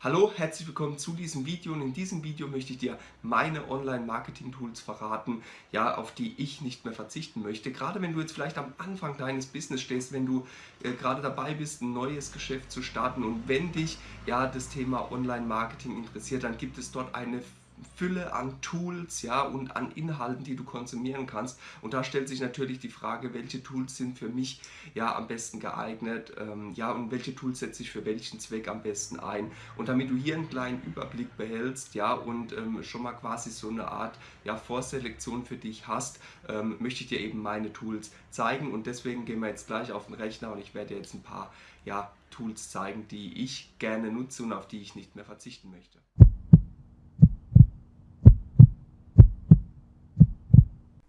Hallo, herzlich willkommen zu diesem Video und in diesem Video möchte ich dir meine Online-Marketing-Tools verraten, ja, auf die ich nicht mehr verzichten möchte. Gerade wenn du jetzt vielleicht am Anfang deines Business stehst, wenn du äh, gerade dabei bist, ein neues Geschäft zu starten und wenn dich ja das Thema Online-Marketing interessiert, dann gibt es dort eine Fülle an Tools ja, und an Inhalten, die du konsumieren kannst. Und da stellt sich natürlich die Frage, welche Tools sind für mich ja am besten geeignet ähm, ja, und welche Tools setze ich für welchen Zweck am besten ein. Und damit du hier einen kleinen Überblick behältst ja, und ähm, schon mal quasi so eine Art ja, Vorselektion für dich hast, ähm, möchte ich dir eben meine Tools zeigen. Und deswegen gehen wir jetzt gleich auf den Rechner und ich werde dir jetzt ein paar ja, Tools zeigen, die ich gerne nutze und auf die ich nicht mehr verzichten möchte.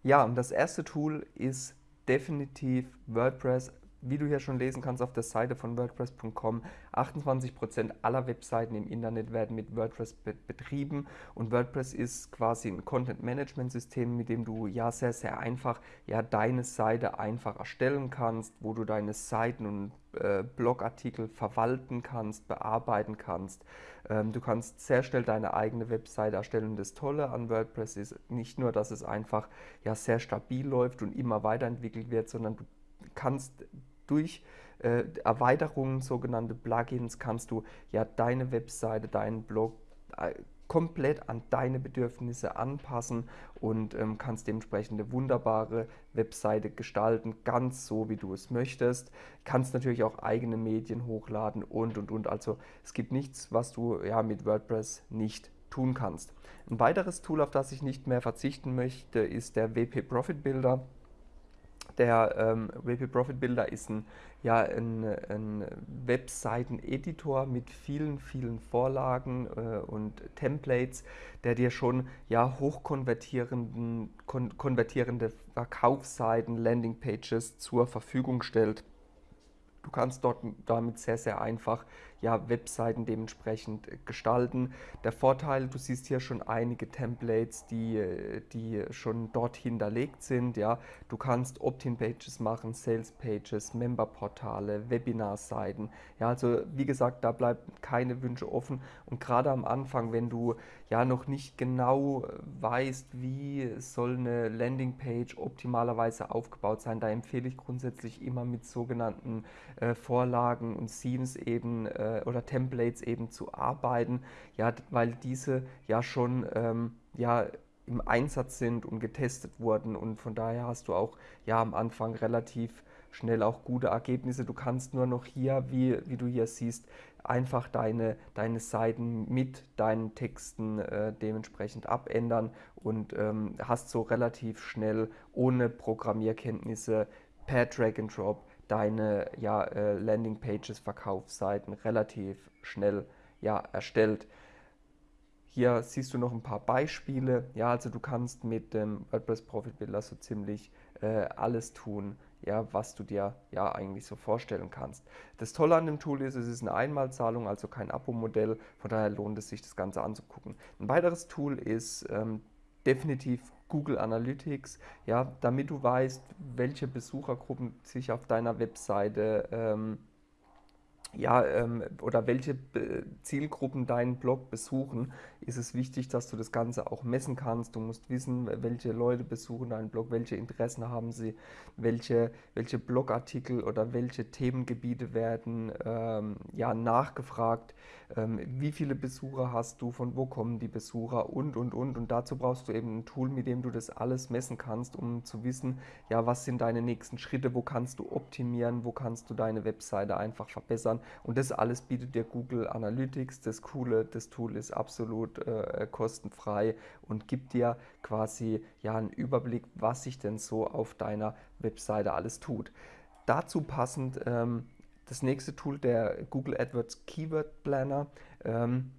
Ja, und das erste Tool ist definitiv WordPress. Wie du hier schon lesen kannst auf der Seite von WordPress.com, 28% aller Webseiten im Internet werden mit WordPress be betrieben und WordPress ist quasi ein Content-Management-System, mit dem du ja sehr, sehr einfach ja, deine Seite einfach erstellen kannst, wo du deine Seiten und äh, Blogartikel verwalten kannst, bearbeiten kannst. Ähm, du kannst sehr schnell deine eigene Webseite erstellen. Das Tolle an WordPress ist nicht nur, dass es einfach ja, sehr stabil läuft und immer weiterentwickelt wird, sondern du kannst durch äh, Erweiterungen, sogenannte Plugins, kannst du ja deine Webseite, deinen Blog äh, komplett an deine Bedürfnisse anpassen und ähm, kannst dementsprechend eine wunderbare Webseite gestalten, ganz so wie du es möchtest. Kannst natürlich auch eigene Medien hochladen und und und. Also es gibt nichts, was du ja mit WordPress nicht tun kannst. Ein weiteres Tool, auf das ich nicht mehr verzichten möchte, ist der WP Profit Builder. Der ähm, WP Profit Builder ist ein, ja, ein, ein Webseiten-Editor mit vielen, vielen Vorlagen äh, und Templates, der dir schon ja, hochkonvertierende kon konvertierende Verkaufsseiten, Landingpages zur Verfügung stellt. Du kannst dort damit sehr, sehr einfach ja, Webseiten dementsprechend gestalten. Der Vorteil, du siehst hier schon einige Templates, die, die schon dort hinterlegt sind. Ja. Du kannst Opt-in-Pages machen, Sales-Pages, Member-Portale, Webinar-Seiten. Ja, also wie gesagt, da bleiben keine Wünsche offen. Und gerade am Anfang, wenn du ja noch nicht genau weißt, wie soll eine Landingpage optimalerweise aufgebaut sein, da empfehle ich grundsätzlich immer mit sogenannten äh, Vorlagen und Themes eben äh, oder Templates eben zu arbeiten, ja, weil diese ja schon ähm, ja, im Einsatz sind und getestet wurden und von daher hast du auch ja am Anfang relativ schnell auch gute Ergebnisse. Du kannst nur noch hier, wie, wie du hier siehst, einfach deine, deine Seiten mit deinen Texten äh, dementsprechend abändern und ähm, hast so relativ schnell ohne Programmierkenntnisse per Drag and Drop deine ja, äh, Landingpages, Verkaufsseiten relativ schnell ja, erstellt. Hier siehst du noch ein paar Beispiele. Ja, also du kannst mit dem WordPress Profit Builder so ziemlich äh, alles tun, ja, was du dir ja eigentlich so vorstellen kannst. Das Tolle an dem Tool ist, es ist eine Einmalzahlung, also kein Abo-Modell, von daher lohnt es sich, das Ganze anzugucken. Ein weiteres Tool ist ähm, definitiv Google Analytics, ja, damit du weißt, welche Besuchergruppen sich auf deiner Webseite ähm, ja, ähm, oder welche Zielgruppen deinen Blog besuchen, ist es wichtig, dass du das Ganze auch messen kannst. Du musst wissen, welche Leute besuchen deinen Blog, welche Interessen haben sie, welche, welche Blogartikel oder welche Themengebiete werden ähm, ja, nachgefragt, ähm, wie viele Besucher hast du, von wo kommen die Besucher und, und, und. Und dazu brauchst du eben ein Tool, mit dem du das alles messen kannst, um zu wissen, ja, was sind deine nächsten Schritte, wo kannst du optimieren, wo kannst du deine Webseite einfach verbessern und das alles bietet dir Google Analytics. Das Coole, das Tool ist absolut äh, kostenfrei und gibt dir quasi ja einen Überblick, was sich denn so auf deiner Webseite alles tut. Dazu passend ähm, das nächste Tool, der Google AdWords Keyword Planner. Ähm,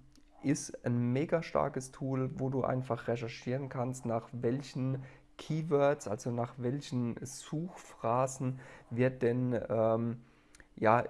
ist ein mega starkes Tool, wo du einfach recherchieren kannst, nach welchen Keywords, also nach welchen Suchphrasen wird denn ähm, ja,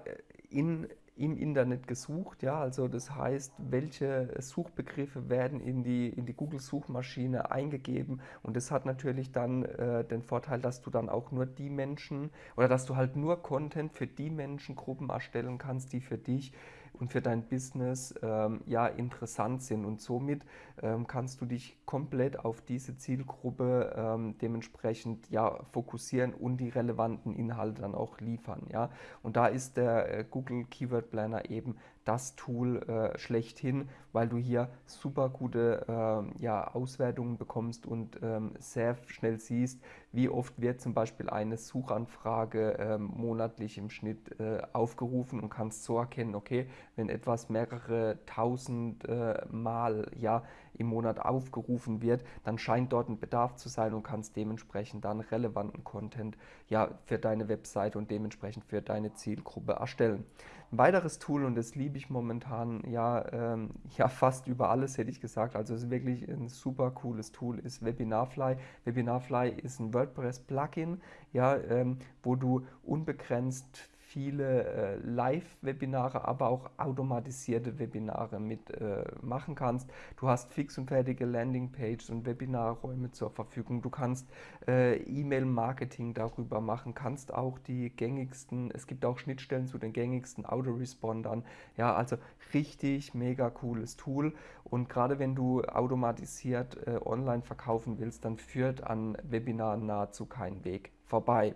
in, im Internet gesucht. Ja, also das heißt, welche Suchbegriffe werden in die, in die Google-Suchmaschine eingegeben und das hat natürlich dann äh, den Vorteil, dass du dann auch nur die Menschen oder dass du halt nur Content für die Menschengruppen erstellen kannst, die für dich und für dein Business ähm, ja interessant sind. Und somit ähm, kannst du dich komplett auf diese Zielgruppe ähm, dementsprechend ja fokussieren und die relevanten Inhalte dann auch liefern. Ja? Und da ist der äh, Google Keyword Planner eben das Tool äh, schlechthin, weil du hier super gute äh, ja, Auswertungen bekommst und ähm, sehr schnell siehst, wie oft wird zum Beispiel eine Suchanfrage äh, monatlich im Schnitt äh, aufgerufen und kannst so erkennen, okay, wenn etwas mehrere tausend äh, Mal ja, im Monat aufgerufen wird, dann scheint dort ein Bedarf zu sein und kannst dementsprechend dann relevanten Content ja, für deine Webseite und dementsprechend für deine Zielgruppe erstellen. Ein weiteres Tool, und das liebe ich momentan ja, ähm, ja fast über alles, hätte ich gesagt, also es ist wirklich ein super cooles Tool, ist Webinarfly. Webinarfly ist ein WordPress-Plugin, ja, ähm, wo du unbegrenzt viele äh, Live-Webinare, aber auch automatisierte Webinare mitmachen äh, kannst. Du hast fix und fertige Landingpages und Webinarräume zur Verfügung. Du kannst äh, E-Mail-Marketing darüber machen, kannst auch die gängigsten, es gibt auch Schnittstellen zu den gängigsten Autorespondern. Ja, also richtig mega cooles Tool. Und gerade wenn du automatisiert online verkaufen willst, dann führt an Webinaren nahezu kein Weg vorbei.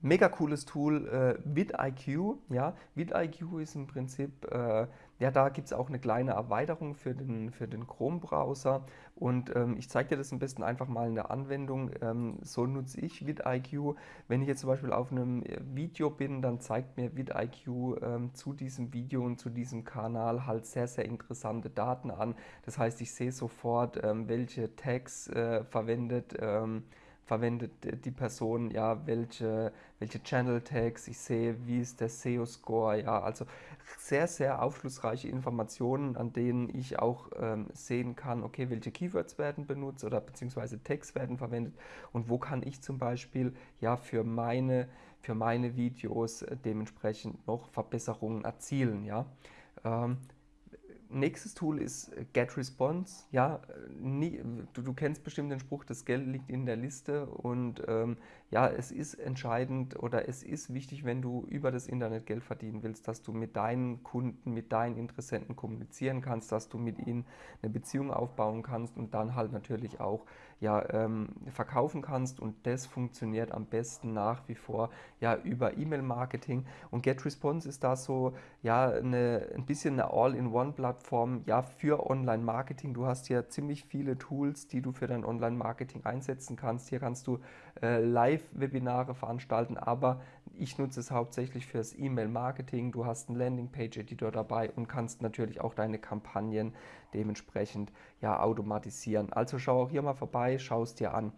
Mega cooles Tool, äh, vidIQ. Ja, vidIQ ist im Prinzip, äh, ja, da gibt es auch eine kleine Erweiterung für den, für den Chrome-Browser. Und ähm, ich zeige dir das am besten einfach mal in der Anwendung. Ähm, so nutze ich vidIQ. Wenn ich jetzt zum Beispiel auf einem äh, Video bin, dann zeigt mir vidIQ ähm, zu diesem Video und zu diesem Kanal halt sehr, sehr interessante Daten an. Das heißt, ich sehe sofort, ähm, welche Tags äh, verwendet ähm, verwendet die Person, ja, welche, welche Channel Tags, ich sehe, wie ist der SEO-Score, ja, also sehr, sehr aufschlussreiche Informationen, an denen ich auch ähm, sehen kann, okay, welche Keywords werden benutzt oder beziehungsweise Tags werden verwendet und wo kann ich zum Beispiel ja für meine, für meine Videos äh, dementsprechend noch Verbesserungen erzielen, ja. Ähm, Nächstes Tool ist äh, GetResponse. Ja, nie, du, du, kennst bestimmt den Spruch, das Geld liegt in der Liste. Und ähm, ja, es ist entscheidend oder es ist wichtig, wenn du über das Internet Geld verdienen willst, dass du mit deinen Kunden, mit deinen Interessenten kommunizieren kannst, dass du mit ihnen eine Beziehung aufbauen kannst und dann halt natürlich auch ja, ähm, verkaufen kannst. Und das funktioniert am besten nach wie vor ja über E-Mail-Marketing. Und GetResponse ist da so ja eine, ein bisschen eine All-in-One-Plattform ja für Online-Marketing. Du hast hier ziemlich viele Tools, die du für dein Online-Marketing einsetzen kannst. Hier kannst du äh, Live-Webinare veranstalten, aber ich nutze es hauptsächlich fürs E-Mail-Marketing. Du hast einen Landing-Page-Editor dabei und kannst natürlich auch deine Kampagnen dementsprechend ja automatisieren. Also schau auch hier mal vorbei, schau es dir an.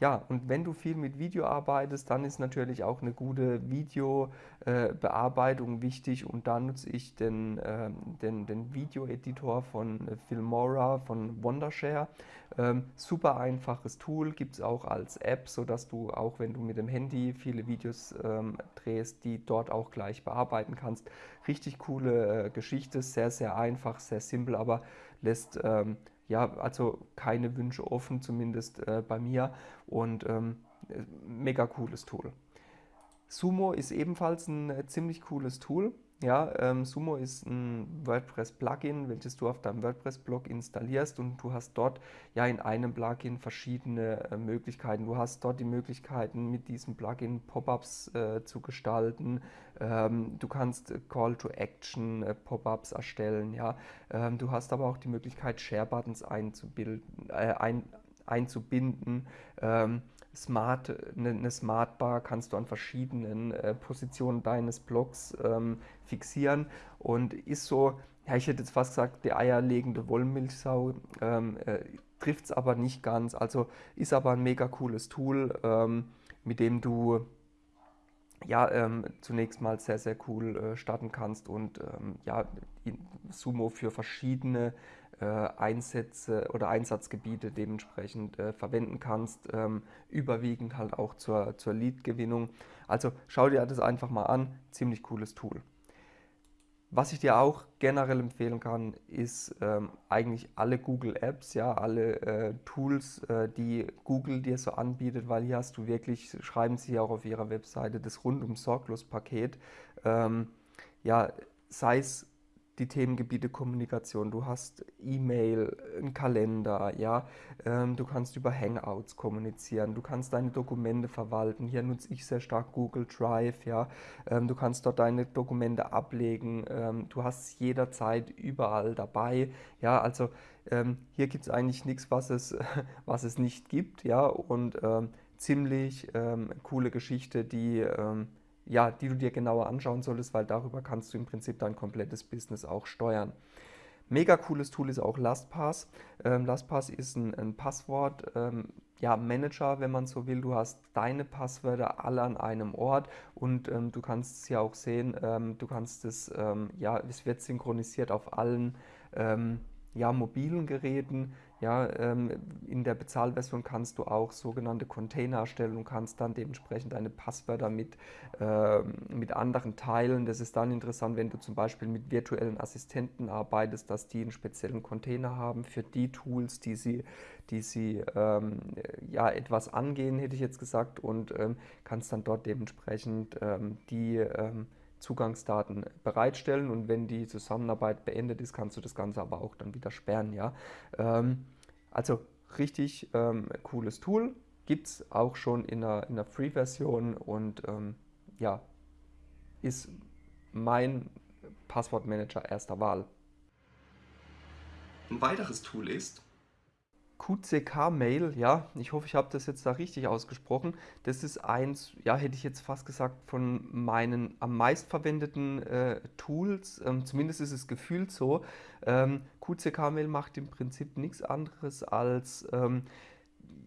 Ja, und wenn du viel mit Video arbeitest, dann ist natürlich auch eine gute Videobearbeitung äh, wichtig und da nutze ich den, äh, den, den Video-Editor von äh, Filmora, von Wondershare. Ähm, super einfaches Tool, gibt es auch als App, sodass du auch wenn du mit dem Handy viele Videos ähm, drehst, die dort auch gleich bearbeiten kannst. Richtig coole äh, Geschichte, sehr, sehr einfach, sehr simpel, aber lässt ähm, ja, also keine Wünsche offen, zumindest äh, bei mir und ähm, mega cooles Tool. Sumo ist ebenfalls ein äh, ziemlich cooles Tool. Ja, ähm, Sumo ist ein WordPress-Plugin, welches du auf deinem WordPress-Blog installierst und du hast dort ja in einem Plugin verschiedene äh, Möglichkeiten. Du hast dort die Möglichkeiten, mit diesem Plugin Pop-ups äh, zu gestalten. Ähm, du kannst Call-to-Action äh, Pop-ups erstellen. Ja, ähm, du hast aber auch die Möglichkeit, Share-Buttons einzubilden, äh, ein, einzubinden. Ähm, Smart, eine, eine Smartbar kannst du an verschiedenen äh, Positionen deines Blogs ähm, fixieren und ist so, ja, ich hätte jetzt fast gesagt, die eierlegende Wollmilchsau, ähm, äh, trifft es aber nicht ganz. Also ist aber ein mega cooles Tool, ähm, mit dem du ja, ähm, zunächst mal sehr, sehr cool äh, starten kannst und ähm, ja, Sumo für verschiedene äh, Einsätze oder Einsatzgebiete dementsprechend äh, verwenden kannst, ähm, überwiegend halt auch zur, zur Lead-Gewinnung. Also schau dir das einfach mal an, ziemlich cooles Tool. Was ich dir auch generell empfehlen kann, ist ähm, eigentlich alle Google Apps, ja, alle äh, Tools, äh, die Google dir so anbietet, weil hier hast du wirklich, schreiben sie auch auf ihrer Webseite, das rundum sorglos Paket. Ähm, ja, sei es die Themengebiete Kommunikation, du hast E-Mail, einen Kalender, ja, ähm, du kannst über Hangouts kommunizieren, du kannst deine Dokumente verwalten. Hier nutze ich sehr stark Google Drive, ja, ähm, du kannst dort deine Dokumente ablegen, ähm, du hast jederzeit überall dabei, ja, also ähm, hier gibt es eigentlich nichts, was es, was es nicht gibt, ja, und ähm, ziemlich ähm, coole Geschichte, die ja, die du dir genauer anschauen solltest, weil darüber kannst du im Prinzip dein komplettes Business auch steuern. Mega cooles Tool ist auch LastPass. Ähm, LastPass ist ein, ein Passwort, ähm, ja, Manager, wenn man so will. Du hast deine Passwörter alle an einem Ort und ähm, du kannst es ja auch sehen, ähm, du kannst es, ähm, ja, es wird synchronisiert auf allen ähm, ja, mobilen Geräten. Ja, ähm, in der Bezahlversion kannst du auch sogenannte Container erstellen und kannst dann dementsprechend deine Passwörter mit, äh, mit anderen teilen. Das ist dann interessant, wenn du zum Beispiel mit virtuellen Assistenten arbeitest, dass die einen speziellen Container haben für die Tools, die sie, die sie ähm, ja, etwas angehen, hätte ich jetzt gesagt, und ähm, kannst dann dort dementsprechend ähm, die ähm, Zugangsdaten bereitstellen und wenn die Zusammenarbeit beendet ist, kannst du das Ganze aber auch dann wieder sperren. Ja? Ähm, also richtig ähm, cooles Tool, gibt es auch schon in einer, in einer Free-Version und ähm, ja, ist mein Passwortmanager erster Wahl. Ein weiteres Tool ist QCK-Mail, ja, ich hoffe, ich habe das jetzt da richtig ausgesprochen. Das ist eins, ja, hätte ich jetzt fast gesagt, von meinen am meistverwendeten äh, Tools. Ähm, zumindest ist es gefühlt so. Ähm, QCK-Mail macht im Prinzip nichts anderes als ähm,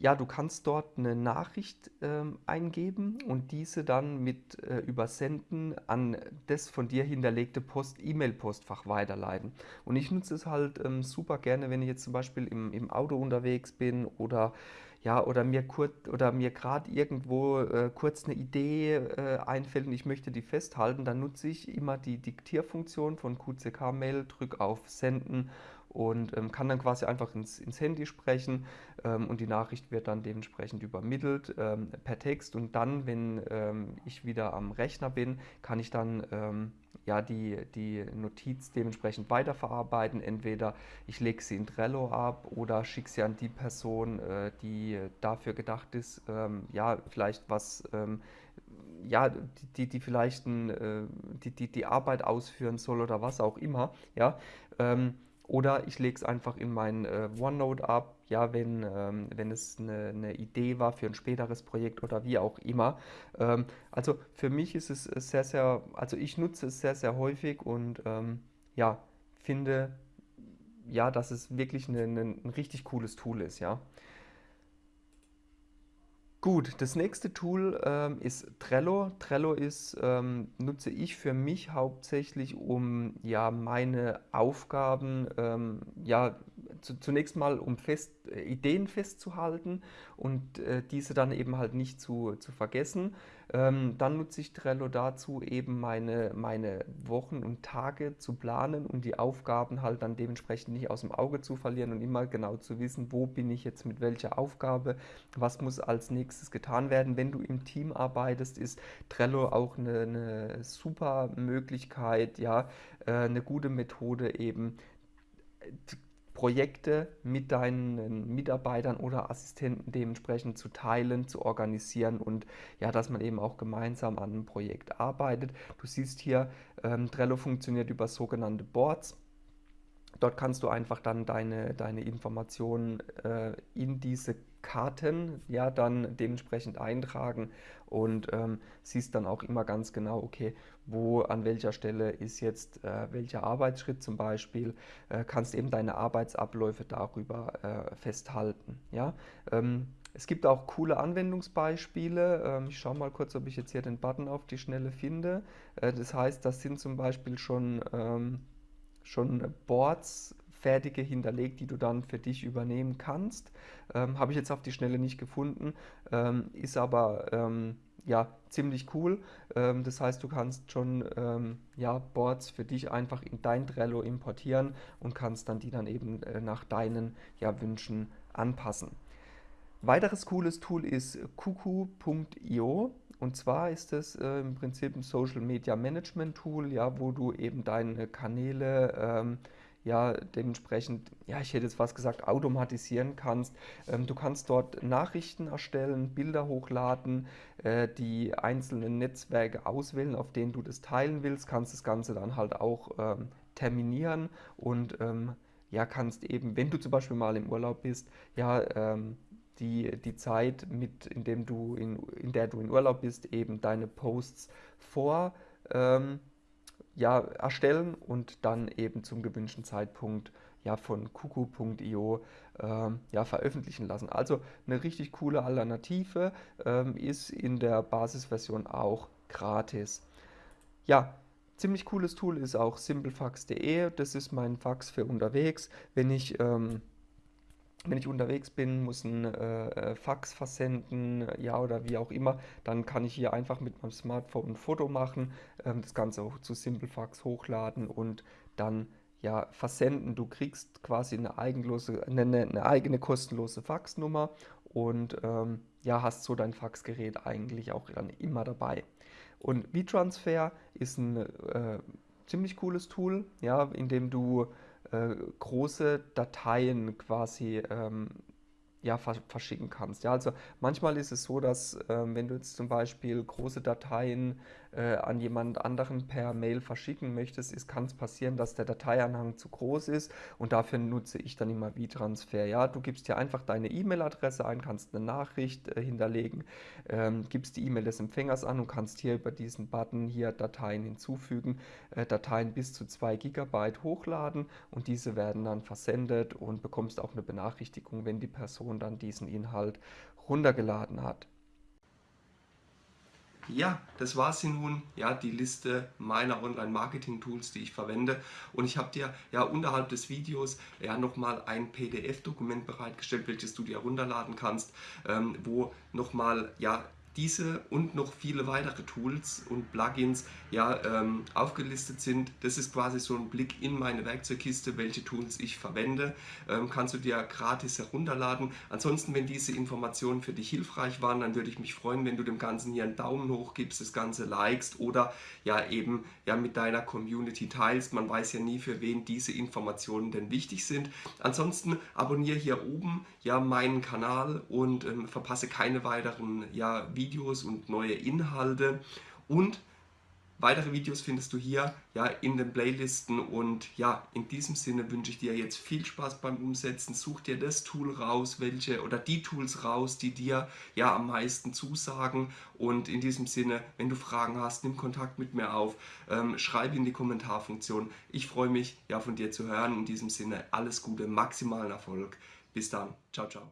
ja, du kannst dort eine Nachricht ähm, eingeben und diese dann mit äh, Übersenden an das von dir hinterlegte Post, E-Mail-Postfach weiterleiten. Und ich nutze es halt ähm, super gerne, wenn ich jetzt zum Beispiel im, im Auto unterwegs bin oder ja, oder mir kurz oder mir gerade irgendwo äh, kurz eine Idee äh, einfällt und ich möchte die festhalten, dann nutze ich immer die Diktierfunktion von QCK Mail, drücke auf Senden und ähm, kann dann quasi einfach ins, ins Handy sprechen ähm, und die Nachricht wird dann dementsprechend übermittelt ähm, per Text und dann, wenn ähm, ich wieder am Rechner bin, kann ich dann ähm, ja, die, die Notiz dementsprechend weiterverarbeiten. Entweder ich lege sie in Trello ab oder schicke sie an die Person, äh, die dafür gedacht ist, ähm, ja, vielleicht was ja, die, die vielleicht ein, äh, die, die, die Arbeit ausführen soll oder was auch immer, ja, oder ich lege es einfach in mein äh, OneNote ab, ja, wenn, ähm, wenn es eine, eine, Idee war für ein späteres Projekt oder wie auch immer. Ähm, also für mich ist es sehr, sehr, also ich nutze es sehr, sehr häufig und ähm, ja, finde, ja, dass es wirklich eine, eine, ein richtig cooles Tool ist, ja. Gut, das nächste Tool ähm, ist Trello. Trello ist, ähm, nutze ich für mich hauptsächlich, um ja meine Aufgaben ähm, ja zu, zunächst mal um fest, Ideen festzuhalten und äh, diese dann eben halt nicht zu, zu vergessen. Ähm, dann nutze ich Trello dazu, eben meine, meine Wochen und Tage zu planen und die Aufgaben halt dann dementsprechend nicht aus dem Auge zu verlieren und immer genau zu wissen, wo bin ich jetzt mit welcher Aufgabe, was muss als nächstes getan werden. Wenn du im Team arbeitest, ist Trello auch eine, eine super Möglichkeit, ja, äh, eine gute Methode eben Projekte mit deinen Mitarbeitern oder Assistenten dementsprechend zu teilen, zu organisieren und ja, dass man eben auch gemeinsam an einem Projekt arbeitet. Du siehst hier, ähm, Trello funktioniert über sogenannte Boards. Dort kannst du einfach dann deine, deine Informationen äh, in diese Karten ja dann dementsprechend eintragen und ähm, siehst dann auch immer ganz genau, okay, wo an welcher Stelle ist jetzt äh, welcher Arbeitsschritt zum Beispiel, äh, kannst eben deine Arbeitsabläufe darüber äh, festhalten. Ja? Ähm, es gibt auch coole Anwendungsbeispiele. Ähm, ich schaue mal kurz, ob ich jetzt hier den Button auf die Schnelle finde. Äh, das heißt, das sind zum Beispiel schon, ähm, schon Boards fertige hinterlegt, die du dann für dich übernehmen kannst. Ähm, Habe ich jetzt auf die Schnelle nicht gefunden, ähm, ist aber ähm, ja, ziemlich cool. Ähm, das heißt, du kannst schon ähm, ja, Boards für dich einfach in dein Trello importieren und kannst dann die dann eben äh, nach deinen ja, Wünschen anpassen. Weiteres cooles Tool ist kuku.io Und zwar ist es äh, im Prinzip ein Social Media Management Tool, ja, wo du eben deine Kanäle ähm, ja dementsprechend, ja, ich hätte jetzt fast gesagt, automatisieren kannst. Ähm, du kannst dort Nachrichten erstellen, Bilder hochladen, äh, die einzelnen Netzwerke auswählen, auf denen du das teilen willst, kannst das Ganze dann halt auch ähm, terminieren und ähm, ja, kannst eben, wenn du zum Beispiel mal im Urlaub bist, ja, ähm, die, die Zeit, mit, in, dem du in, in der du in Urlaub bist, eben deine Posts vor ähm, ja, erstellen und dann eben zum gewünschten Zeitpunkt ja, von kuku.io ähm, ja, veröffentlichen lassen. Also eine richtig coole Alternative, ähm, ist in der Basisversion auch gratis. Ja, ziemlich cooles Tool ist auch simplefax.de, das ist mein Fax für unterwegs. Wenn ich ähm, wenn ich unterwegs bin, muss ein äh, äh, Fax versenden, ja oder wie auch immer, dann kann ich hier einfach mit meinem Smartphone ein Foto machen, ähm, das Ganze auch zu Simplefax hochladen und dann ja versenden. Du kriegst quasi eine, eigenlose, eine, eine eigene kostenlose Faxnummer und ähm, ja, hast so dein Faxgerät eigentlich auch dann immer dabei. Und WeTransfer ist ein äh, ziemlich cooles Tool, ja, in dem du äh, große Dateien quasi ähm, ja, verschicken kannst. Ja, also manchmal ist es so, dass ähm, wenn du jetzt zum Beispiel große Dateien äh, an jemand anderen per Mail verschicken möchtest, kann es passieren, dass der Dateianhang zu groß ist und dafür nutze ich dann immer WeTransfer. Ja, du gibst hier einfach deine E-Mail-Adresse ein, kannst eine Nachricht äh, hinterlegen, ähm, gibst die E-Mail des Empfängers an und kannst hier über diesen Button hier Dateien hinzufügen, äh, Dateien bis zu 2 GB hochladen und diese werden dann versendet und bekommst auch eine Benachrichtigung, wenn die Person dann diesen Inhalt runtergeladen hat. Ja, das war sie nun, ja, die Liste meiner Online-Marketing-Tools, die ich verwende. Und ich habe dir ja unterhalb des Videos ja nochmal ein PDF-Dokument bereitgestellt, welches du dir herunterladen kannst, ähm, wo nochmal ja diese und noch viele weitere Tools und Plugins ja, ähm, aufgelistet sind. Das ist quasi so ein Blick in meine Werkzeugkiste, welche Tools ich verwende. Ähm, kannst du dir gratis herunterladen. Ansonsten, wenn diese Informationen für dich hilfreich waren, dann würde ich mich freuen, wenn du dem Ganzen hier einen Daumen hoch gibst, das Ganze likest oder ja eben ja, mit deiner Community teilst. Man weiß ja nie, für wen diese Informationen denn wichtig sind. Ansonsten abonniere hier oben ja meinen Kanal und ähm, verpasse keine weiteren ja, Videos Videos und neue Inhalte und weitere Videos findest du hier ja in den Playlisten und ja, in diesem Sinne wünsche ich dir jetzt viel Spaß beim Umsetzen. Such dir das Tool raus, welche oder die Tools raus, die dir ja am meisten zusagen und in diesem Sinne, wenn du Fragen hast, nimm Kontakt mit mir auf, ähm, schreib in die Kommentarfunktion. Ich freue mich ja von dir zu hören. In diesem Sinne alles Gute, maximalen Erfolg. Bis dann. Ciao, ciao.